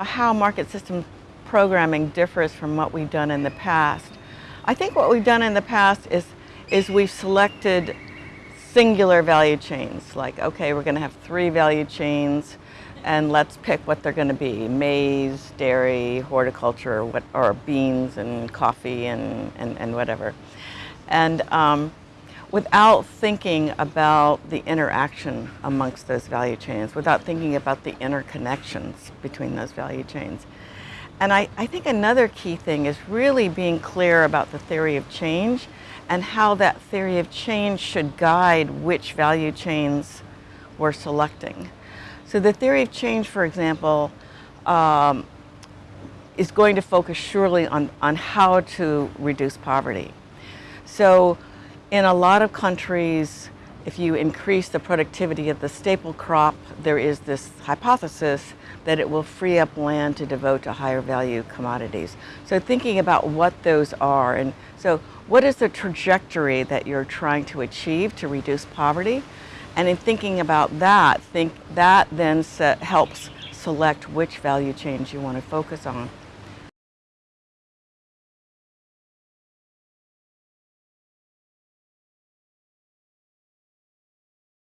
How market system programming differs from what we've done in the past. I think what we've done in the past is, is we've selected singular value chains, like, okay, we're gonna have three value chains and let's pick what they're gonna be, maize, dairy, horticulture, what, or beans and coffee and, and, and whatever. And um, without thinking about the interaction amongst those value chains, without thinking about the interconnections between those value chains. And I, I think another key thing is really being clear about the theory of change and how that theory of change should guide which value chains we're selecting. So the theory of change, for example, um, is going to focus surely on, on how to reduce poverty. So in a lot of countries, if you increase the productivity of the staple crop, there is this hypothesis that it will free up land to devote to higher value commodities. So thinking about what those are, and so what is the trajectory that you're trying to achieve to reduce poverty? And in thinking about that, think that then helps select which value chains you want to focus on.